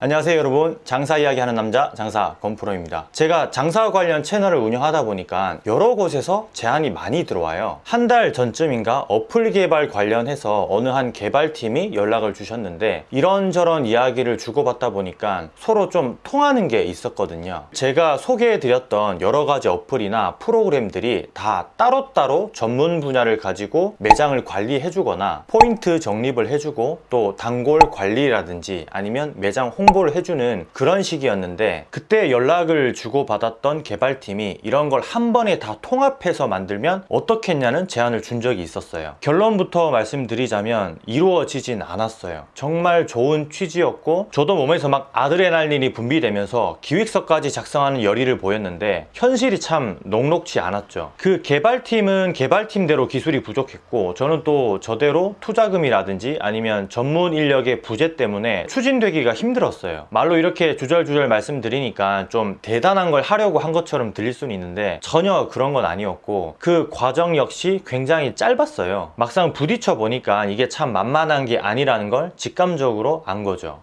안녕하세요 여러분. 장사 이야기 하는 남자 장사 건프로입니다. 제가 장사 관련 채널을 운영하다 보니까 여러 곳에서 제안이 많이 들어와요. 한 달 전쯤인가 어플 개발 관련해서 어느 한 개발팀이 연락을 주셨는데 이런저런 이야기를 주고받다 보니까 서로 좀 통하는 게 있었거든요. 제가 소개해드렸던 여러 가지 어플이나 프로그램들이 다 따로따로 전문 분야를 가지고 매장을 관리해 주거나 포인트 적립을 해주고 또 단골 관리라든지 아니면 매장 홍 홍보를 해주는 그런 시기였는데 그때 연락을 주고받았던 개발팀이 이런 걸 한 번에 다 통합해서 만들면 어떻겠냐는 제안을 준 적이 있었어요. 결론부터 말씀드리자면 이루어지진 않았어요. 정말 좋은 취지였고 저도 몸에서 막 아드레날린이 분비되면서 기획서까지 작성하는 열의를 보였는데 현실이 참 녹록지 않았죠. 그 개발팀은 개발팀대로 기술이 부족했고 저는 또 저대로 투자금이라든지 아니면 전문 인력의 부재 때문에 추진되기가 힘들었어요 있었어요. 말로 이렇게 주절주절 말씀드리니까 좀 대단한 걸 하려고 한 것처럼 들릴 수는 있는데 전혀 그런 건 아니었고 그 과정 역시 굉장히 짧았어요. 막상 부딪혀 보니까 이게 참 만만한 게 아니라는 걸 직감적으로 안 거죠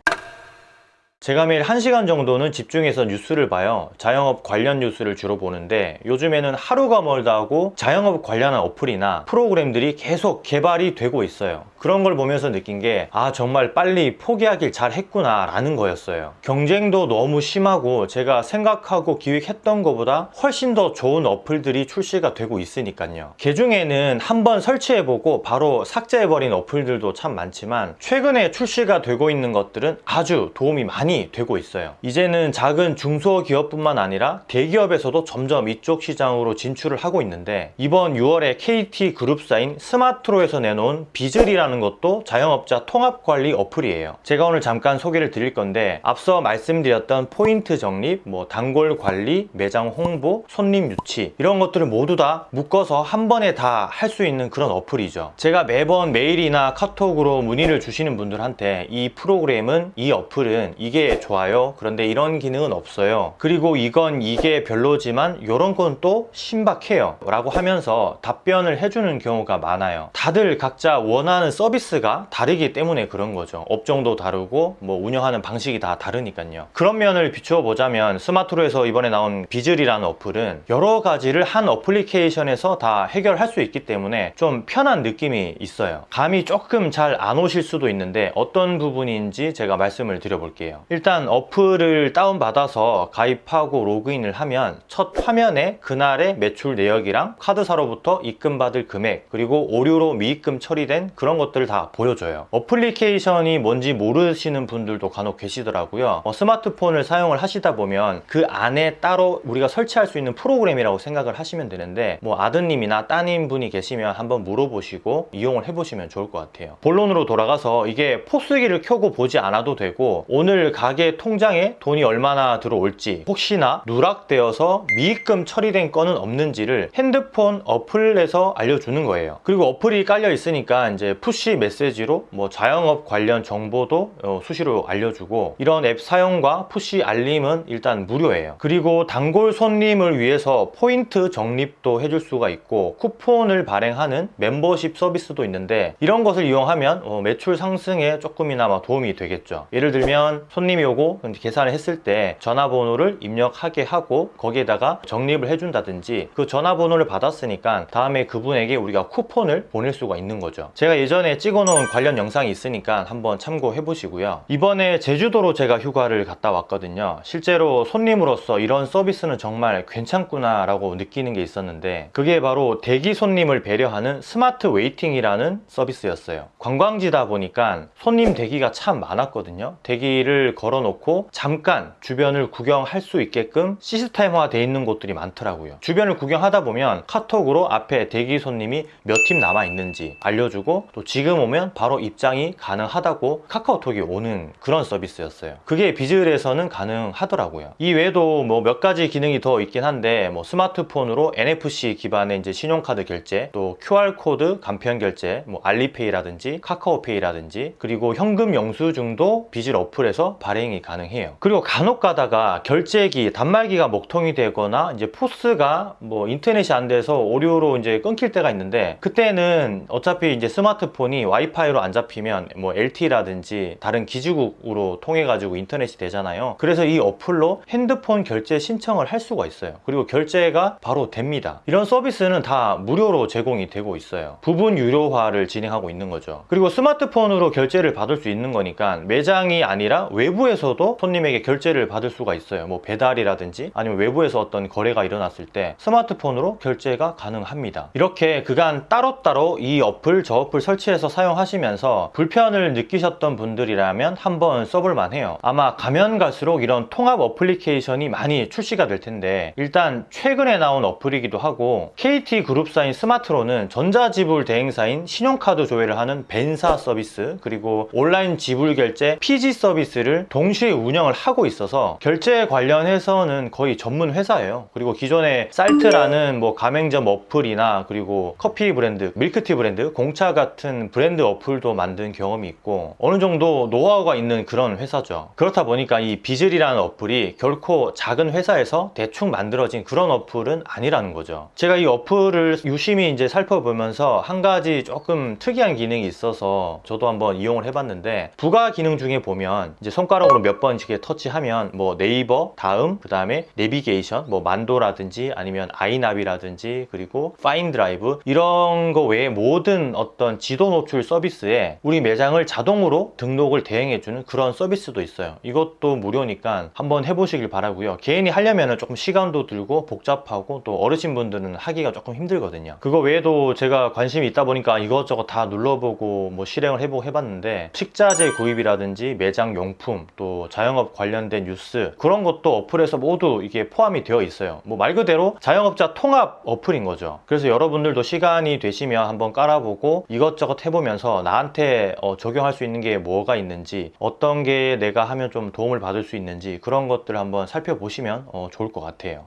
제가 매일 1시간 정도는 집중해서 뉴스를 봐요. 자영업 관련 뉴스를 주로 보는데 요즘에는 하루가 멀다 하고 자영업 관련한 어플이나 프로그램들이 계속 개발이 되고 있어요. 그런 걸 보면서 느낀 게 아 정말 빨리 포기하길 잘 했구나 라는 거였어요. 경쟁도 너무 심하고 제가 생각하고 기획했던 것보다 훨씬 더 좋은 어플들이 출시가 되고 있으니까요. 그 중에는 한번 설치해보고 바로 삭제해버린 어플들도 참 많지만 최근에 출시가 되고 있는 것들은 아주 도움이 많이 되고 있어요. 이제는 작은 중소기업뿐만 아니라 대기업에서도 점점 이쪽 시장으로 진출을 하고 있는데 이번 6월에 KT그룹사인 스마트로에서 내놓은 비즐이라는 것도 자영업자 통합관리 어플이에요. 제가 오늘 잠깐 소개를 드릴 건데 앞서 말씀드렸던 포인트 적립, 뭐 단골 관리, 매장 홍보, 손님 유치 이런 것들을 모두 다 묶어서 한 번에 다 할 수 있는 그런 어플이죠. 제가 매번 메일이나 카톡으로 문의를 주시는 분들한테 이 프로그램은 이 어플은 이게 좋아요? 그런데 이런 기능은 없어요. 그리고 이건 이게 별로지만 이런 건 또 신박해요. 라고 하면서 답변을 해주는 경우가 많아요. 다들 각자 원하는 서비스가 다르기 때문에 그런 거죠. 업종도 다르고 뭐 운영하는 방식이 다 다르니까요. 그런 면을 비추어 보자면 스마트로에서 이번에 나온 비즐이라는 어플은 여러 가지를 한 어플리케이션에서 다 해결할 수 있기 때문에 좀 편한 느낌이 있어요. 감이 조금 잘 안 오실 수도 있는데 어떤 부분인지 제가 말씀을 드려볼게요 일단 어플을 다운받아서 가입하고 로그인을 하면 첫 화면에 그날의 매출 내역이랑 카드사로부터 입금받을 금액 그리고 오류로 미입금 처리된 그런 것들 것들을 다 보여줘요. 어플리케이션이 뭔지 모르시는 분들도 간혹 계시더라고요. 어, 스마트폰을 사용을 하시다 보면 그 안에 따로 우리가 설치할 수 있는 프로그램이라고 생각을 하시면 되는데 뭐 아드님이나 따님 분이 계시면 한번 물어보시고 이용을 해보시면 좋을 것 같아요. 본론으로 돌아가서 이게 포스기를 켜고 보지 않아도 되고 오늘 가게 통장에 돈이 얼마나 들어올지 혹시나 누락되어서 미입금 처리된 건은 없는지를 핸드폰 어플에서 알려주는 거예요. 그리고 어플이 깔려 있으니까 이제 푸시 메시지로 뭐 자영업 관련 정보도 어, 수시로 알려주고 이런 앱 사용과 푸시 알림은 일단 무료예요. 그리고 단골 손님을 위해서 포인트 적립도 해줄 수가 있고 쿠폰을 발행하는 멤버십 서비스도 있는데 이런 것을 이용하면 어, 매출 상승에 조금이나마 도움이 되겠죠. 예를 들면 손 님이 오고 계산을 했을 때 전화번호를 입력하게 하고 거기에다가 적립을 해준다든지 그 전화번호를 받았으니까 다음에 그분에게 우리가 쿠폰을 보낼 수가 있는 거죠. 제가 예전에 찍어놓은 관련 영상이 있으니까 한번 참고해 보시고요. 이번에 제주도로 제가 휴가를 갔다 왔거든요. 실제로 손님으로서 이런 서비스는 정말 괜찮구나 라고 느끼는 게 있었는데 그게 바로 대기 손님을 배려하는 스마트 웨이팅이라는 서비스였어요. 관광지다 보니까 손님 대기가 참 많았거든요. 대기를 걸어 놓고 잠깐 주변을 구경할 수 있게끔 시스템화 돼 있는 곳들이 많더라고요. 주변을 구경하다 보면 카톡으로 앞에 대기 손님이 몇 팀 남아 있는지 알려주고 또 지금 오면 바로 입장이 가능하다고 카카오톡이 오는 그런 서비스였어요. 그게 비즐에서는 가능하더라고요. 이 외에도 뭐 몇 가지 기능이 더 있긴 한데 뭐 스마트폰으로 NFC 기반의 이제 신용카드 결제 또 QR코드 간편 결제 뭐 알리페이라든지 카카오페이라든지 그리고 현금 영수증도 비즐 어플에서 발행이 가능해요. 그리고 간혹 가다가 결제기, 단말기가 먹통이 되거나 이제 포스가 뭐 인터넷이 안 돼서 오류로 이제 끊길 때가 있는데 그때는 어차피 이제 스마트폰이 와이파이로 안 잡히면 뭐 LTE라든지 다른 기지국으로 통해 가지고 인터넷이 되잖아요. 그래서 이 어플로 핸드폰 결제 신청을 할 수가 있어요. 그리고 결제가 바로 됩니다. 이런 서비스는 다 무료로 제공이 되고 있어요. 부분 유료화를 진행하고 있는 거죠. 그리고 스마트폰으로 결제를 받을 수 있는 거니까 매장이 아니라 외부 에서도 손님에게 결제를 받을 수가 있어요. 뭐 배달이라든지 아니면 외부에서 어떤 거래가 일어났을 때 스마트폰으로 결제가 가능합니다. 이렇게 그간 따로따로 이 어플 저 어플 설치해서 사용하시면서 불편을 느끼셨던 분들이라면 한번 써볼 만 해요. 아마 가면 갈수록 이런 통합 어플리케이션이 많이 출시가 될 텐데 일단 최근에 나온 어플이기도 하고 KT 그룹사인 스마트로는 전자지불 대행사인 신용카드 조회를 하는 VAN사 서비스 그리고 온라인 지불 결제 PG 서비스를 동시에 운영을 하고 있어서 결제 관련해서는 거의 전문 회사예요. 그리고 기존에 쌀트라는 뭐 가맹점 어플이나 그리고 커피 브랜드, 밀크티 브랜드, 공차 같은 브랜드 어플도 만든 경험이 있고 어느 정도 노하우가 있는 그런 회사죠. 그렇다 보니까 이 비즐이라는 어플이 결코 작은 회사에서 대충 만들어진 그런 어플은 아니라는 거죠. 제가 이 어플을 유심히 이제 살펴보면서 한 가지 조금 특이한 기능이 있어서 저도 한번 이용을 해봤는데 부가 기능 중에 보면 이제 손가락으로 몇 번씩 터치하면 뭐 네이버, 다음, 그 다음에 내비게이션, 뭐 만도라든지 아니면 아이나비라든지 그리고 파인드라이브 이런 거 외에 모든 어떤 지도 노출 서비스에 우리 매장을 자동으로 등록을 대행해주는 그런 서비스도 있어요. 이것도 무료니까 한번 해보시길 바라고요. 개인이 하려면 조금 시간도 들고 복잡하고 또 어르신분들은 하기가 조금 힘들거든요. 그거 외에도 제가 관심이 있다 보니까 이것저것 다 눌러보고 뭐 실행을 해보고 해봤는데 식자재 구입이라든지 매장 용품 또 자영업 관련된 뉴스 그런 것도 어플에서 모두 이게 포함이 되어 있어요. 뭐 말 그대로 자영업자 통합 어플인 거죠. 그래서 여러분들도 시간이 되시면 한번 깔아보고 이것저것 해보면서 나한테 어, 적용할 수 있는 게 뭐가 있는지 어떤 게 내가 하면 좀 도움을 받을 수 있는지 그런 것들 한번 살펴보시면 어, 좋을 것 같아요.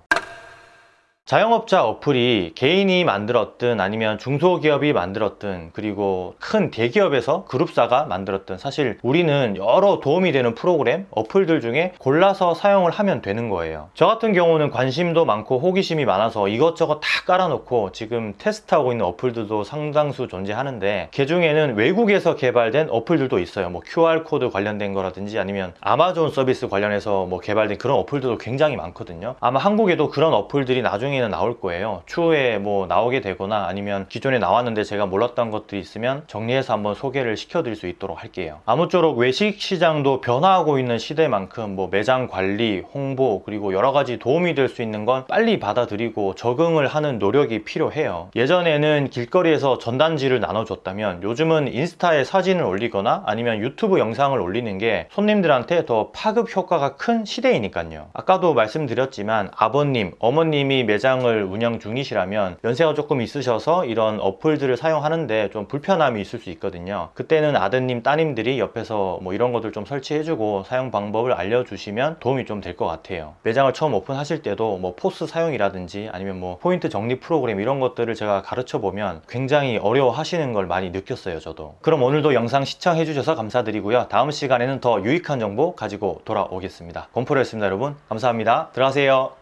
자영업자 어플이 개인이 만들었든 아니면 중소기업이 만들었든 그리고 큰 대기업에서 그룹사가 만들었든 사실 우리는 여러 도움이 되는 프로그램, 어플들 중에 골라서 사용을 하면 되는 거예요. 저 같은 경우는 관심도 많고 호기심이 많아서 이것저것 다 깔아놓고 지금 테스트하고 있는 어플들도 상당수 존재하는데 그 중에는 외국에서 개발된 어플들도 있어요. 뭐 QR코드 관련된 거라든지 아니면 아마존 서비스 관련해서 뭐 개발된 그런 어플들도 굉장히 많거든요. 아마 한국에도 그런 어플들이 나중에 는 나올 거예요. 추후에 뭐 나오게 되거나 아니면 기존에 나왔는데 제가 몰랐던 것들이 있으면 정리해서 한번 소개를 시켜드릴 수 있도록 할게요. 아무쪼록 외식 시장도 변화하고 있는 시대만큼 뭐 매장 관리, 홍보 그리고 여러 가지 도움이 될 수 있는 건 빨리 받아들이고 적응을 하는 노력이 필요해요. 예전에는 길거리에서 전단지를 나눠줬다면 요즘은 인스타에 사진을 올리거나 아니면 유튜브 영상을 올리는 게 손님들한테 더 파급 효과가 큰 시대이니까요. 아까도 말씀드렸지만 아버님, 어머님이 매장 매장을 운영 중이시라면 연세가 조금 있으셔서 이런 어플들을 사용하는데 좀 불편함이 있을 수 있거든요. 그때는 아드님, 따님들이 옆에서 뭐 이런 것들 좀 설치해주고 사용 방법을 알려주시면 도움이 좀 될 것 같아요. 매장을 처음 오픈하실 때도 뭐 포스 사용이라든지 아니면 뭐 포인트 적립 프로그램 이런 것들을 제가 가르쳐 보면 굉장히 어려워 하시는 걸 많이 느꼈어요, 저도. 그럼 오늘도 영상 시청해 주셔서 감사드리고요. 다음 시간에는 더 유익한 정보 가지고 돌아오겠습니다. 곰프로였습니다, 여러분. 감사합니다. 들어가세요.